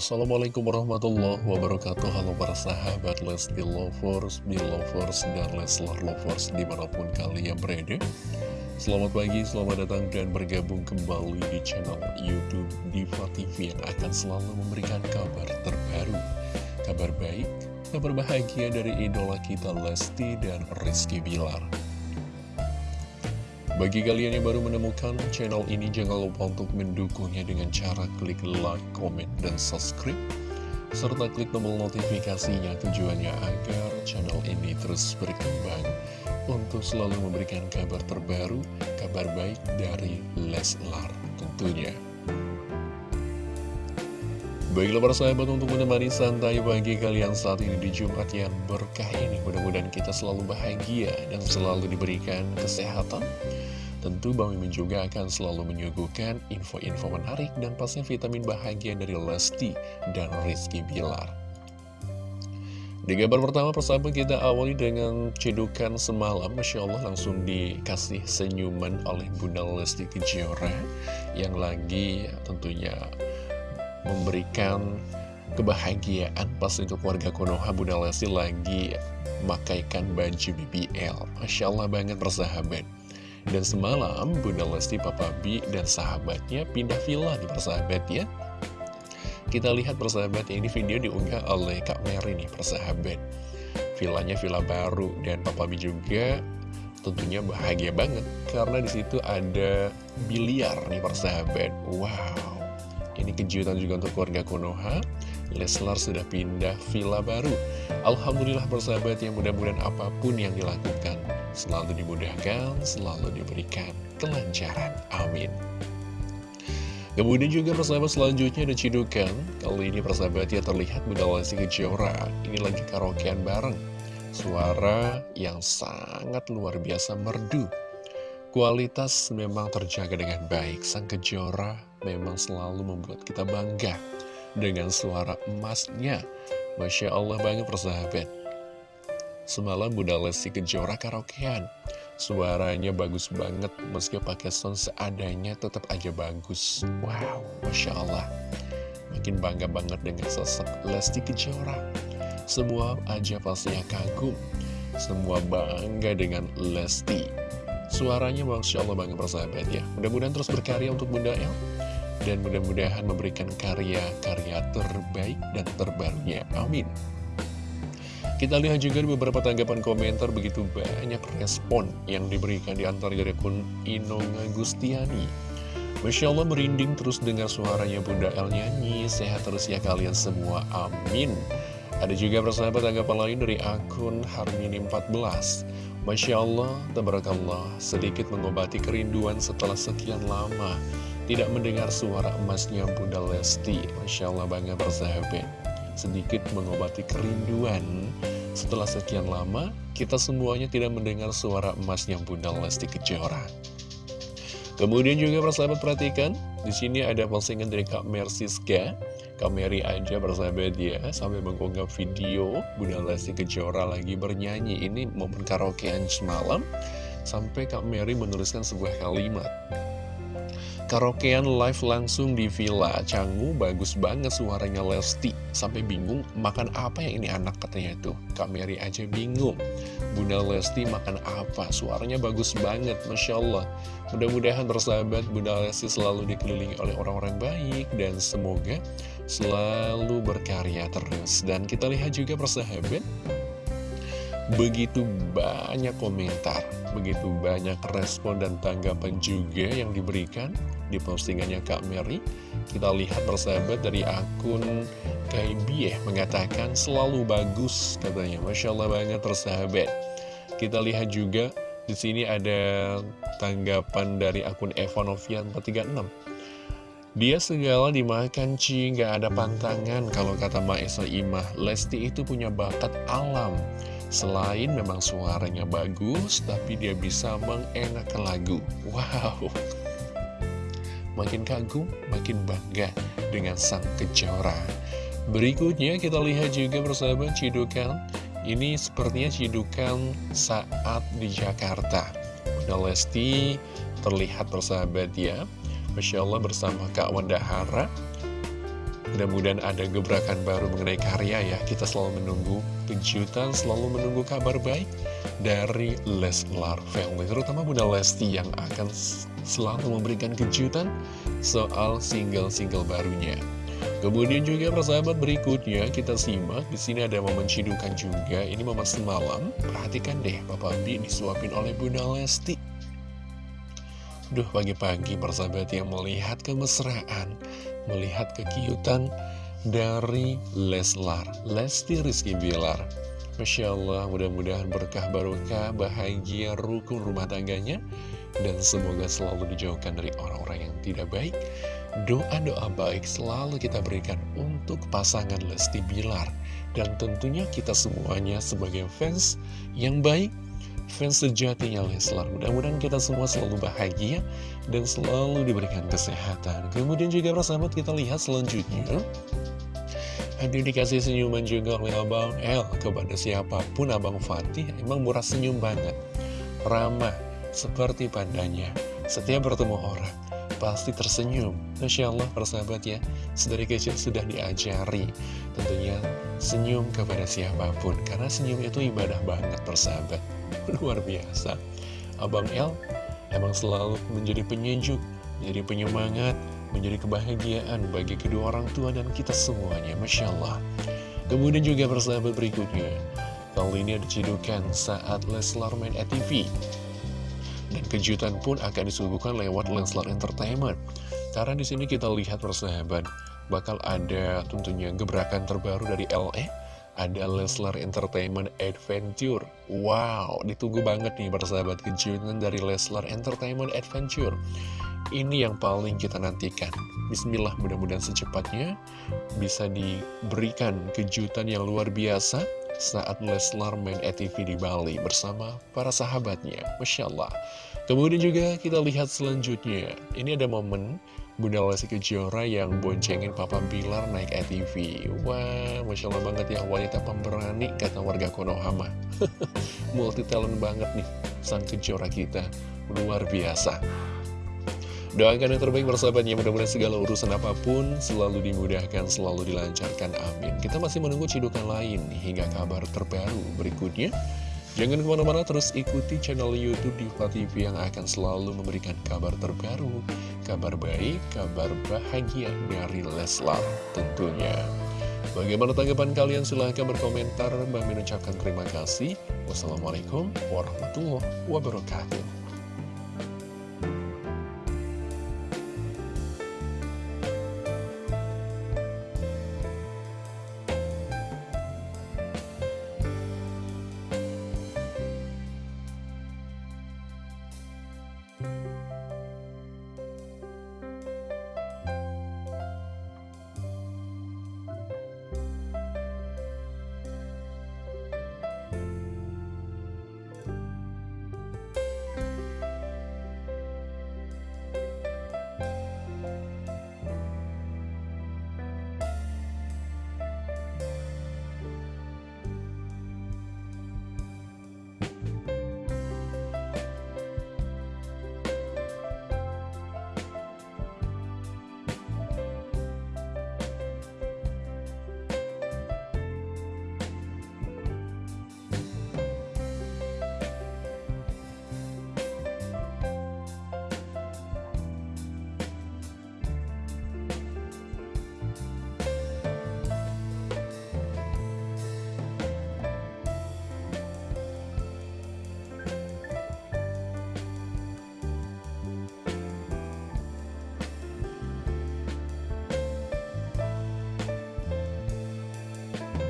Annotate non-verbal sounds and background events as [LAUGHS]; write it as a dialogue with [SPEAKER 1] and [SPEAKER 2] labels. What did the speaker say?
[SPEAKER 1] Assalamualaikum warahmatullahi wabarakatuh. Halo para sahabat Lesti Lovers, Belovers, dan Leslar Lovers di mana pun kalian berada. Selamat pagi, selamat datang dan bergabung kembali di channel Youtube Diva TV Yang akan selalu memberikan kabar terbaru. Kabar baik, kabar bahagia dari idola kita Lesti dan Rizky Bilar bagi kalian yang baru menemukan channel ini, jangan lupa untuk mendukungnya dengan cara klik like, comment, dan subscribe. Serta klik tombol notifikasinya tujuannya agar channel ini terus berkembang untuk selalu memberikan kabar terbaru, kabar baik dari Leslar tentunya. Baiklah para sahabat untuk menemani santai pagi kalian saat ini di Jumat yang berkah ini Mudah-mudahan kita selalu bahagia dan selalu diberikan kesehatan Tentu Bang Mimin juga akan selalu menyuguhkan info-info menarik dan pastinya vitamin bahagia dari Lesti dan Rizky Bilar. Di gambar pertama persahabat kita awali dengan cedukan semalam Masya Allah langsung dikasih senyuman oleh Bunda Lesti Kejora Yang lagi tentunya memberikan kebahagiaan pas itu keluarga Konoha Bunda Lesti lagi memakaikan baju BBL Masya Allah banget persahabat dan semalam Bunda Lesti, Papa B, dan sahabatnya pindah villa nih persahabat ya. Kita lihat persahabat ini video diunggah oleh Kak Mary nih persahabat. Villanya villa baru dan Papa B juga tentunya bahagia banget karena di situ ada biliar nih persahabat. Wow, ini kejutan juga untuk keluarga Konoha. Leslar sudah pindah villa baru. Alhamdulillah persahabat yang mudah-mudahan apa pun yang dilakukan selalu dimudahkan, selalu diberikan kelancaran. Amin. Kemudian juga persahabat selanjutnya ada Cidukan Kali ini persahabat ya terlihat Lesti Kejora Ini lagi karaokean bareng Suara yang sangat luar biasa merdu Kualitas memang terjaga dengan baik Sang Kejora memang selalu membuat kita bangga Dengan suara emasnya. Masya Allah banget persahabat. Semalam Bunda Lesti Kejora karaokean. Suaranya bagus banget Meski pakai sound seadanya tetap aja bagus. Wow, Masya Allah. Makin bangga banget dengan sosok Lesti Kejora. Semua aja pastinya kagum. Semua bangga dengan Lesti. Suaranya Masya Allah banget persahabat ya. Mudah-mudahan terus berkarya untuk Bunda El Dan mudah-mudahan memberikan karya-karya terbaik dan terbarunya Amin kita lihat juga beberapa tanggapan komentar begitu banyak respon yang diberikan di antara dari akun Inonga Gustiani. Masya Allah merinding terus dengar suaranya Bunda El nyanyi, sehat terus ya kalian semua, amin. Ada juga persahabat tanggapan lain dari akun Harmini 14. Masya Allah, tabarakallah, sedikit mengobati kerinduan setelah sekian lama. Tidak mendengar suara emasnya Bunda Lesti. Masya Allah bangga persahabat sedikit mengobati kerinduan. Setelah sekian lama, kita semuanya tidak mendengar suara emasnya Bunda Lesti Kejora. Kemudian juga persahabat perhatikan, di sini ada postingan dari Kak Mersiska. Kak Mary aja persahabat ya, sampai mengunggah video Bunda Lesti Kejora lagi bernyanyi. Ini momen karaokean semalam, sampai Kak Mary menuliskan sebuah kalimat. Karaokean live langsung di Villa. Canggu bagus banget suaranya Lesti. Sampai bingung makan apa yang ini anak katanya tuh Mary aja bingung. Bunda Lesti makan apa? Suaranya bagus banget Masya Allah. Mudah-mudahan bersahabat Bunda Lesti selalu dikelilingi oleh orang-orang baik Dan semoga selalu berkarya terus. Dan kita lihat juga persahabat Begitu banyak komentar, begitu banyak respon dan tanggapan juga yang diberikan di postingannya Kak Mary. Kita lihat persahabat dari akun Kaibieh mengatakan selalu bagus katanya. Masya Allah banget persahabat. Kita lihat juga di sini ada tanggapan dari akun Evanovian 436. Dia segala dimakan Ci, nggak ada pantangan kalau kata Maesa Imah. Lesti itu punya bakat alam. Selain memang suaranya bagus, tapi dia bisa mengenakan lagu. Wow! Makin kagum, makin bangga dengan sang kejora. Berikutnya kita lihat juga bersama Cidukan. Ini sepertinya Cidukan saat di Jakarta. Bunda Lesti terlihat bersahabat ya. Masya Allah bersama Kak Wanda Hara Mudah-mudahan ada gebrakan baru mengenai karya ya Kita selalu menunggu kejutan, selalu menunggu kabar baik dari Leslar Family Terutama Bunda Lesti yang akan selalu memberikan kejutan soal single-single barunya Kemudian juga persahabat berikutnya kita simak di sini ada momen cidukan juga. Ini momen semalam. Perhatikan deh, Papa B disuapin oleh Bunda Lesti. Duh, pagi-pagi persahabat yang melihat kemesraan, melihat kekiutan dari Leslar, Lesti Rizky Bilar. Masya Allah, mudah-mudahan berkah barokah, bahagia, rukun rumah tangganya, dan semoga selalu dijauhkan dari orang-orang yang tidak baik. Doa-doa baik selalu kita berikan untuk pasangan Lesti Bilar. Dan tentunya kita semuanya sebagai fans yang baik Fans sejatinya Leslar. Mudah-mudahan kita semua selalu bahagia Dan selalu diberikan kesehatan. Kemudian juga persahabat kita lihat selanjutnya. Ada dikasih senyuman juga oleh Abang El Kepada siapa pun Abang Fatih. Emang murah senyum banget. Ramah Seperti pandanya. Setiap bertemu orang pasti tersenyum. Masya Allah persahabat ya. Sedari kecil sudah diajari. Tentunya senyum kepada siapa pun. Karena senyum itu ibadah banget persahabat [LAUGHS] Luar biasa Abang El emang selalu menjadi penyejuk Menjadi penyemangat Menjadi kebahagiaan bagi kedua orang tua dan kita semuanya Masya Allah Kemudian juga persahabat berikutnya Kali ini ada cidukan saat Leslar main ATV dan kejutan pun akan disuguhkan lewat Leslar Entertainment. Karena di sini kita lihat persahabat, bakal ada tentunya gebrakan terbaru dari LE. Ada Leslar Entertainment Adventure. Wow, ditunggu banget nih persahabat kejutan dari Leslar Entertainment Adventure. Ini yang paling kita nantikan. Bismillah mudah-mudahan secepatnya bisa diberikan kejutan yang luar biasa saat Leslar main ATV di Bali bersama para sahabatnya. Masya Allah. Kemudian juga kita lihat selanjutnya. Ini ada momen Bunda Lesti Kejora yang boncengin Papa Bilar naik ATV. Wah, Masya Allah banget ya wanita pemberani kata warga Konohama. [LAUGHS] Multi talent banget nih sang Kejora kita. Luar biasa. Doakan yang terbaik bersahabatnya, mudah-mudahan segala urusan apa pun selalu dimudahkan, selalu dilancarkan, amin. Kita masih menunggu cidukan lain hingga kabar terbaru berikutnya. Jangan ke mana-mana terus ikuti channel Youtube Diva TV yang akan selalu memberikan kabar terbaru, kabar baik, kabar bahagia dari Leslar tentunya. Bagaimana tanggapan kalian? Silahkan berkomentar. Bang mengucapkan terima kasih. Wassalamualaikum warahmatullahi wabarakatuh.